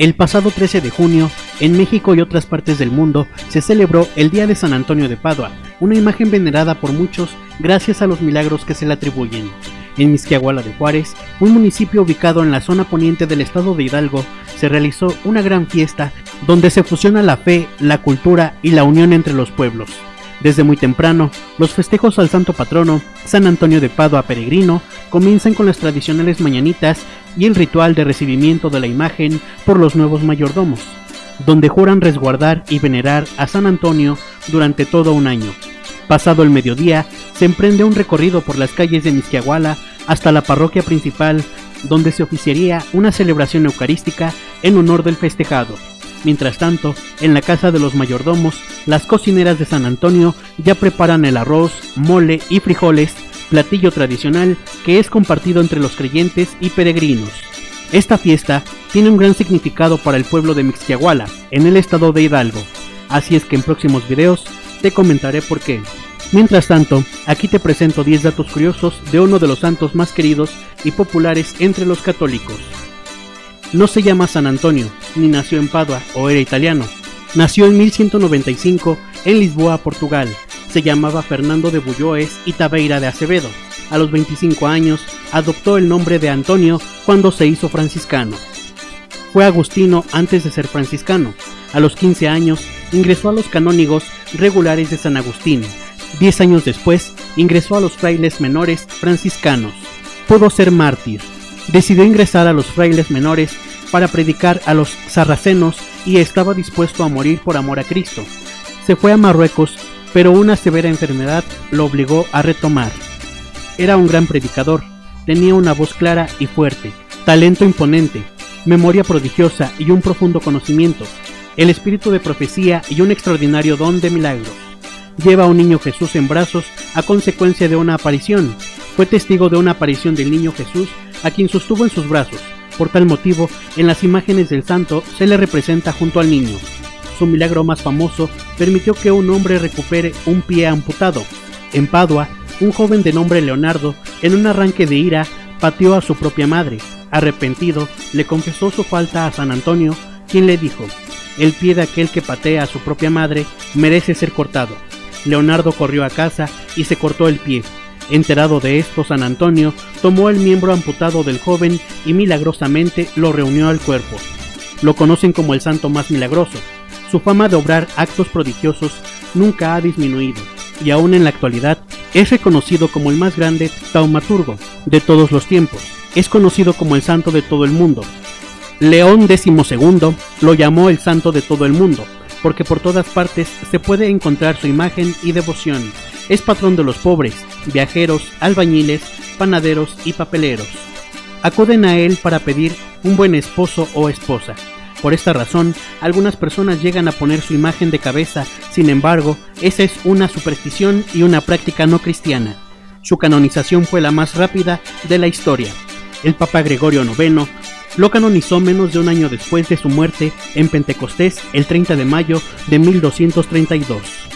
El pasado 13 de junio, en México y otras partes del mundo, se celebró el Día de San Antonio de Padua, una imagen venerada por muchos gracias a los milagros que se le atribuyen. En Misquiahuala de Juárez, un municipio ubicado en la zona poniente del estado de Hidalgo, se realizó una gran fiesta donde se fusiona la fe, la cultura y la unión entre los pueblos. Desde muy temprano, los festejos al santo patrono, San Antonio de Padua Peregrino, comienzan con las tradicionales mañanitas y el ritual de recibimiento de la imagen por los nuevos mayordomos, donde juran resguardar y venerar a San Antonio durante todo un año. Pasado el mediodía, se emprende un recorrido por las calles de Misquiahuala hasta la parroquia principal, donde se oficiaría una celebración eucarística en honor del festejado. Mientras tanto, en la casa de los mayordomos, las cocineras de San Antonio ya preparan el arroz, mole y frijoles, platillo tradicional que es compartido entre los creyentes y peregrinos. Esta fiesta tiene un gran significado para el pueblo de Mixquiahuala, en el estado de Hidalgo, así es que en próximos videos te comentaré por qué. Mientras tanto, aquí te presento 10 datos curiosos de uno de los santos más queridos y populares entre los católicos. No se llama San Antonio, ni nació en Padua o era italiano. Nació en 1195 en Lisboa, Portugal. Se llamaba Fernando de Bulloes y Tabeira de Acevedo. A los 25 años adoptó el nombre de Antonio cuando se hizo franciscano. Fue agustino antes de ser franciscano. A los 15 años ingresó a los canónigos regulares de San Agustín. Diez años después ingresó a los frailes menores franciscanos. Pudo ser mártir, decidió ingresar a los frailes menores para predicar a los sarracenos y estaba dispuesto a morir por amor a Cristo. Se fue a Marruecos, pero una severa enfermedad lo obligó a retomar. Era un gran predicador, tenía una voz clara y fuerte, talento imponente, memoria prodigiosa y un profundo conocimiento, el espíritu de profecía y un extraordinario don de milagros. Lleva a un niño Jesús en brazos a consecuencia de una aparición. Fue testigo de una aparición del niño Jesús a quien sostuvo en sus brazos. Por tal motivo, en las imágenes del santo se le representa junto al niño. Su milagro más famoso permitió que un hombre recupere un pie amputado. En Padua, un joven de nombre Leonardo, en un arranque de ira, pateó a su propia madre. Arrepentido, le confesó su falta a San Antonio, quien le dijo, el pie de aquel que patea a su propia madre merece ser cortado. Leonardo corrió a casa y se cortó el pie. Enterado de esto, San Antonio tomó el miembro amputado del joven y milagrosamente lo reunió al cuerpo. Lo conocen como el santo más milagroso. Su fama de obrar actos prodigiosos nunca ha disminuido y aún en la actualidad es reconocido como el más grande taumaturgo de todos los tiempos. Es conocido como el santo de todo el mundo. León XII lo llamó el santo de todo el mundo, porque por todas partes se puede encontrar su imagen y devoción. Es patrón de los pobres, viajeros, albañiles, panaderos y papeleros. Acuden a él para pedir un buen esposo o esposa. Por esta razón, algunas personas llegan a poner su imagen de cabeza, sin embargo, esa es una superstición y una práctica no cristiana. Su canonización fue la más rápida de la historia. El Papa Gregorio IX lo canonizó menos de un año después de su muerte en Pentecostés el 30 de mayo de 1232.